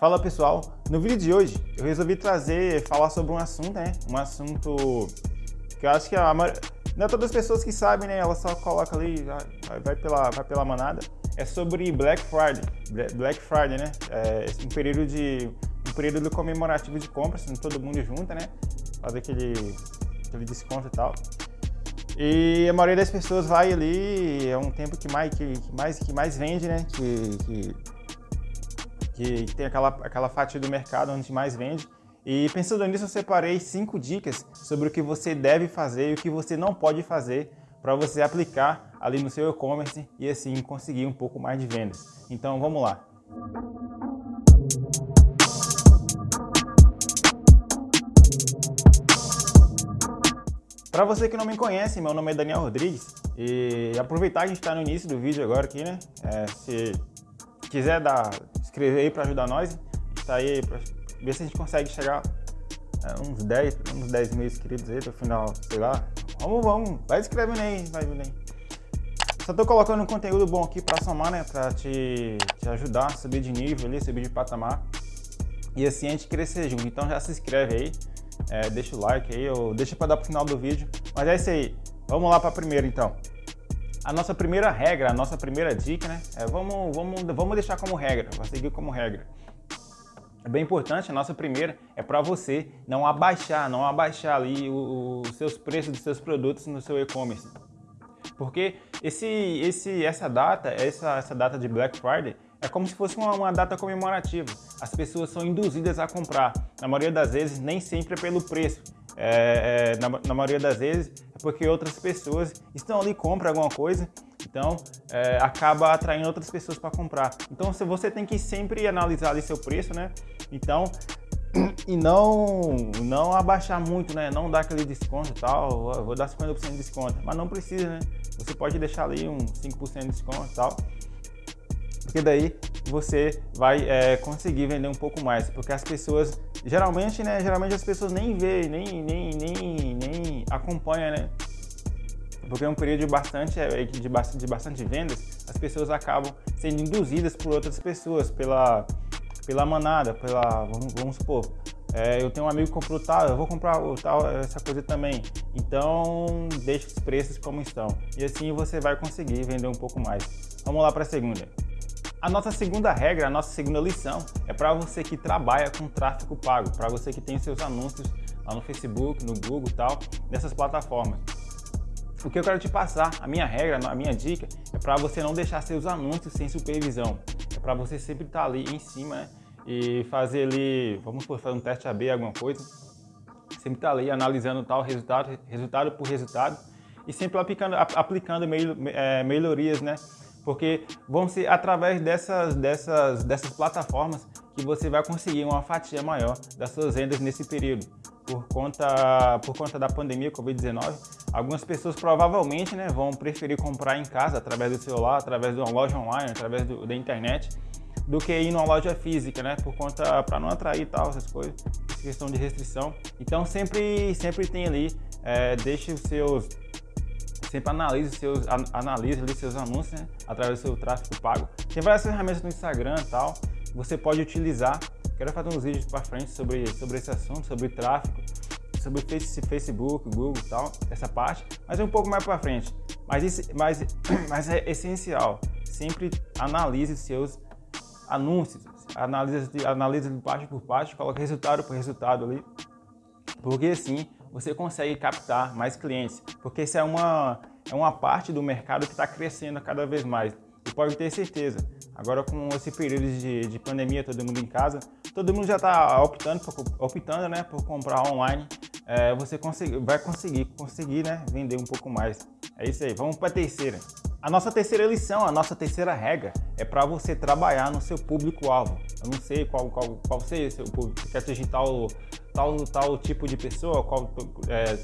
Fala pessoal, no vídeo de hoje eu resolvi trazer, falar sobre um assunto, né? Um assunto que eu acho que a maioria, não é todas as pessoas que sabem, né? Ela só coloca ali, vai pela, vai pela manada. É sobre Black Friday, Black Friday, né? É um período de um período comemorativo de compras, todo mundo junta, né? Fazer aquele, aquele desconto e tal. E a maioria das pessoas vai ali, é um tempo que mais, que, que mais, que mais vende, né? Que, que que tem aquela, aquela fatia do mercado onde mais vende. E pensando nisso, eu separei cinco dicas sobre o que você deve fazer e o que você não pode fazer para você aplicar ali no seu e-commerce e assim conseguir um pouco mais de vendas. Então vamos lá. Para você que não me conhece, meu nome é Daniel Rodrigues e aproveitar que a gente está no início do vídeo agora aqui, né? É, se quiser dar, escrever aí para ajudar nós, está aí para ver se a gente consegue chegar a uns 10, uns 10 mil inscritos aí até o final, sei lá. Vamos, vamos, vai escrevendo aí, vai vendo aí. Só tô colocando um conteúdo bom aqui para somar, né, para te, te ajudar a subir de nível ali, subir de patamar. E assim a gente crescer junto. Então já se inscreve aí, é, deixa o like aí, ou deixa para dar pro final do vídeo. Mas é isso aí. Vamos lá para a primeira então. A nossa primeira regra, a nossa primeira dica, né? É, vamos, vamos, vamos deixar como regra, vai seguir como regra. É bem importante, a nossa primeira é para você não abaixar, não abaixar ali os seus preços dos seus produtos no seu e-commerce. Porque esse, esse, essa data, essa, essa data de Black Friday, é como se fosse uma, uma, data comemorativa. As pessoas são induzidas a comprar. Na maioria das vezes, nem sempre é pelo preço, é, é, na, na, maioria das vezes é porque outras pessoas estão ali, compram alguma coisa, então é, acaba atraindo outras pessoas para comprar. Então você tem que sempre analisar ali seu preço, né? Então, e não, não abaixar muito, né? Não dar aquele desconto e tal, vou dar 50% de desconto, mas não precisa, né? Você pode deixar ali um 5% de desconto e tal, porque daí você vai é, conseguir vender um pouco mais, porque as pessoas, geralmente, né, geralmente as pessoas nem veem, nem, nem, nem, nem acompanham, né, porque é um período bastante, é, de bastante, de bastante vendas, as pessoas acabam sendo induzidas por outras pessoas, pela, pela manada, pela, vamos, vamos supor, é, eu tenho um amigo que comprou tal, eu vou comprar tal, essa coisa também. Então, deixe os preços como estão. E assim você vai conseguir vender um pouco mais. Vamos lá para a segunda. A nossa segunda regra, a nossa segunda lição é para você que trabalha com tráfego pago, para você que tem seus anúncios lá no Facebook, no Google e tal, nessas plataformas. O que eu quero te passar, a minha regra, a minha dica, é para você não deixar seus anúncios sem supervisão. É para você sempre estar tá ali em cima né? e fazer ali, vamos por fazer um teste AB, alguma coisa, sempre estar tá ali analisando tal resultado, resultado por resultado e sempre aplicando, aplicando é, melhorias, né? Porque vão ser através dessas, dessas, dessas plataformas que você vai conseguir uma fatia maior das suas vendas nesse período. Por conta, por conta da pandemia Covid-19, algumas pessoas provavelmente né, vão preferir comprar em casa, através do celular, através de uma loja online, através do, da internet, do que ir numa loja física, né? Por conta, para não atrair tal, essas coisas, questão de restrição. Então sempre, sempre tem ali, é, deixe os seus sempre analise seus, analise ali seus anúncios né, através do seu tráfego pago. Tem várias ferramentas no Instagram e tal, você pode utilizar. Quero fazer uns vídeos para frente sobre, sobre esse assunto, sobre tráfego, sobre Facebook, Google e tal, essa parte, mas é um pouco mais para frente. Mas, isso, mas, mas é essencial, sempre analise seus anúncios, analise, analise parte por parte, coloque resultado por resultado ali, porque assim você consegue captar mais clientes, porque isso é uma, é uma parte do mercado que está crescendo cada vez mais. E pode ter certeza, agora com esse período de, de pandemia, todo mundo em casa, todo mundo já está optando, optando né, por comprar online, é, você consegue, vai conseguir, conseguir né, vender um pouco mais. É isso aí, vamos para a terceira. A nossa terceira lição, a nossa terceira regra é para você trabalhar no seu público-alvo. Eu não sei qual, qual, qual seja o seu público, você quer atingir tal, tal, tal tipo de pessoa, qual, é,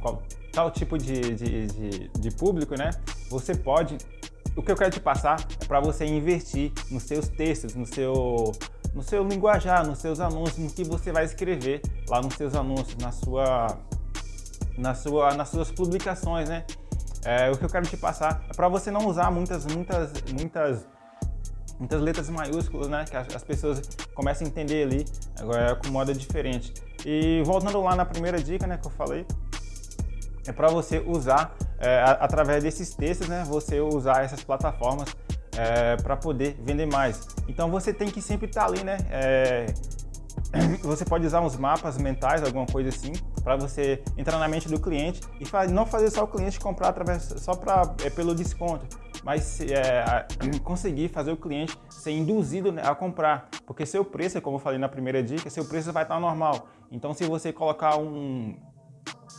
qual tal tipo de, de, de, de público, né? Você pode... O que eu quero te passar é para você investir nos seus textos, no seu, no seu linguajar, nos seus anúncios, no que você vai escrever lá nos seus anúncios, na sua, na sua, nas suas publicações, né? É, o que eu quero te passar é para você não usar muitas, muitas, muitas, muitas letras maiúsculas, né? Que as, pessoas começam a entender ali, agora é com moda diferente. E voltando lá na primeira dica, né, que eu falei, é para você usar, é, através desses textos, né, você usar essas plataformas é, para poder vender mais. Então você tem que sempre estar tá ali, né, é, você pode usar uns mapas mentais, alguma coisa assim, para você entrar na mente do cliente e não fazer só o cliente comprar através só pra, é, pelo desconto, mas é, conseguir fazer o cliente ser induzido né, a comprar, porque seu preço, como eu falei na primeira dica, seu preço vai estar normal. Então, se você colocar um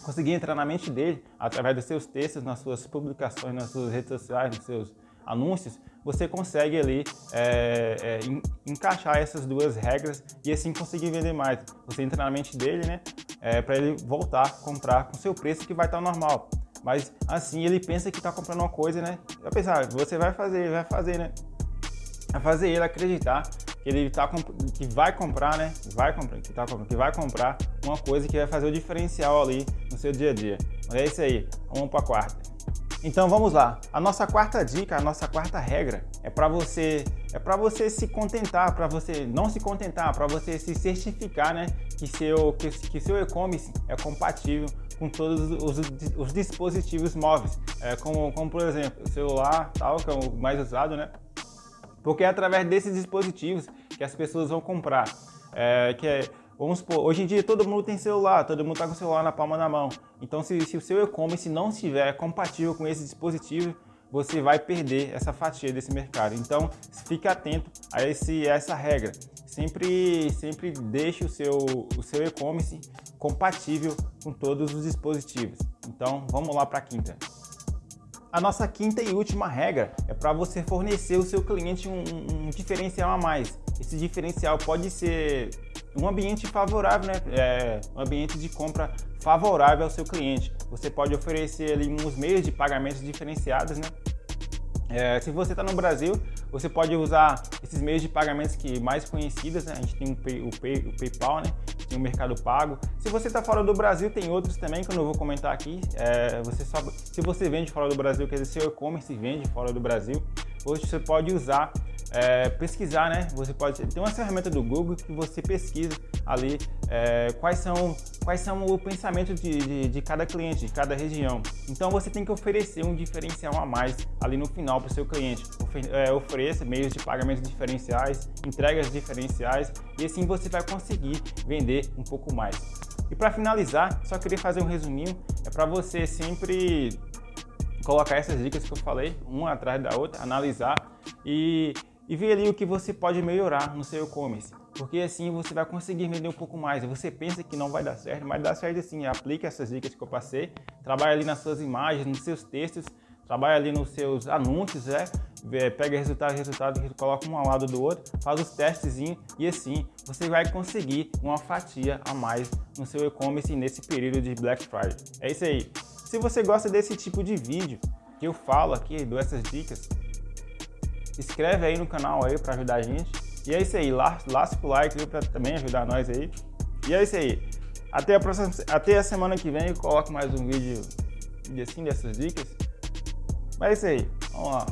conseguir entrar na mente dele através dos seus textos, nas suas publicações, nas suas redes sociais, nos seus anúncios, você consegue ali é, é, encaixar essas duas regras e assim conseguir vender mais. Você entra na mente dele, né, é, para ele voltar a comprar com seu preço que vai estar normal. Mas assim ele pensa que está comprando uma coisa, né? Vai pensar, você vai fazer, vai fazer, né? Vai fazer ele acreditar que ele tá que vai comprar, né? Vai comprar, que, tá, que vai comprar uma coisa que vai fazer o diferencial ali no seu dia a dia. É isso aí. Vamos para quarta. Então vamos lá. A nossa quarta dica, a nossa quarta regra é para você é para você se contentar, para você não se contentar, para você se certificar, né, que seu que, que seu e-commerce é compatível com todos os, os dispositivos móveis, é, como, como por exemplo o celular, tal, que é o mais usado, né? Porque é através desses dispositivos que as pessoas vão comprar, é, que é Vamos supor, hoje em dia todo mundo tem celular, todo mundo está com o celular na palma da mão. Então se, se o seu e-commerce não estiver compatível com esse dispositivo, você vai perder essa fatia desse mercado. Então fique atento a, esse, a essa regra. Sempre, sempre deixe o seu, o seu e-commerce compatível com todos os dispositivos. Então vamos lá para a quinta. A nossa quinta e última regra é para você fornecer ao seu cliente um, um, diferencial a mais. Esse diferencial pode ser um ambiente favorável, né? É, um ambiente de compra favorável ao seu cliente. Você pode oferecer ali uns meios de pagamentos diferenciados, né? É, se você está no Brasil, você pode usar esses meios de pagamentos que mais conhecidos, né? A gente tem o, Pay, o, Pay, o PayPal, né? Tem o Mercado Pago. Se você está fora do Brasil, tem outros também que eu não vou comentar aqui. É, você só, se você vende fora do Brasil, quer dizer, seu e-commerce vende fora do Brasil, hoje você pode usar é, pesquisar, né? Você pode ter uma ferramenta do Google que você pesquisa ali é, quais são quais são o pensamento de, de, de, cada cliente, de cada região. Então você tem que oferecer um diferencial a mais ali no final para o seu cliente. É, ofereça meios de pagamento diferenciais, entregas diferenciais e assim você vai conseguir vender um pouco mais. E para finalizar, só queria fazer um resuminho, é para você sempre colocar essas dicas que eu falei, uma atrás da outra, analisar e e ver ali o que você pode melhorar no seu e-commerce. Porque assim você vai conseguir vender um pouco mais. Você pensa que não vai dar certo, mas dá certo assim. Aplique essas dicas que eu passei, trabalhe ali nas suas imagens, nos seus textos, trabalhe ali nos seus anúncios, é, pega resultado, resultado, coloca um ao lado do outro, faz os testes e assim você vai conseguir uma fatia a mais no seu e-commerce nesse período de Black Friday. É isso aí. Se você gosta desse tipo de vídeo que eu falo aqui, dou essas dicas, inscreve aí no canal aí para ajudar a gente. E é isso aí, lasca o like para também ajudar nós aí. E é isso aí. Até a, próxima, até a semana que vem eu coloco mais um vídeo, assim dessas dicas. Mas é isso aí. Vamos lá.